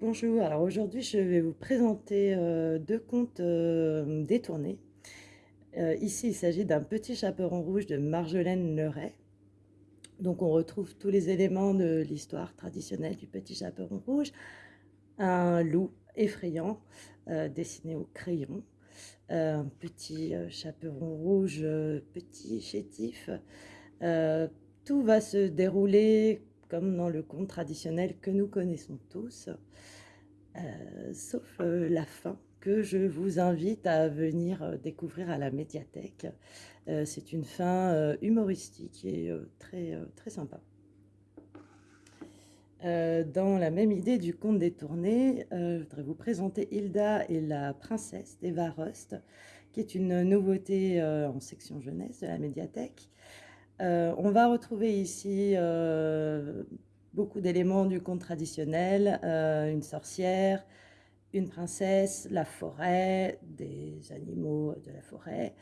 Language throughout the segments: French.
Bonjour, alors aujourd'hui je vais vous présenter euh, deux contes euh, détournés. Euh, ici il s'agit d'un petit chaperon rouge de Marjolaine Leray. Donc on retrouve tous les éléments de l'histoire traditionnelle du petit chaperon rouge. Un loup effrayant dessiné au crayon, un petit chaperon rouge petit chétif. tout va se dérouler comme dans le conte traditionnel que nous connaissons tous, euh, sauf euh, la fin que je vous invite à venir euh, découvrir à la médiathèque. C'est une fin humoristique et très, très sympa. dans la même idée du conte détourné, je voudrais vous présenter Hilda et la princesse d'Eva Rust, qui est une nouveauté en section jeunesse de la médiathèque. Euh, on va retrouver ici euh, beaucoup d'éléments du conte traditionnel, euh, une sorcière, une princesse, la forêt, des animaux de la forêt,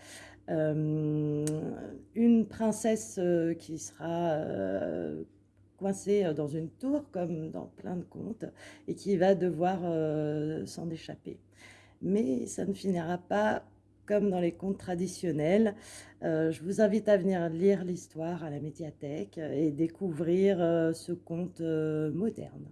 une princesse qui sera coincée dans une tour comme dans plein de contes et qui va devoir s'en échapper. Mais ça ne finira pas comme dans les contes traditionnels. Euh, je vous invite à venir lire l'histoire à la médiathèque et découvrir euh, ce conte euh, moderne.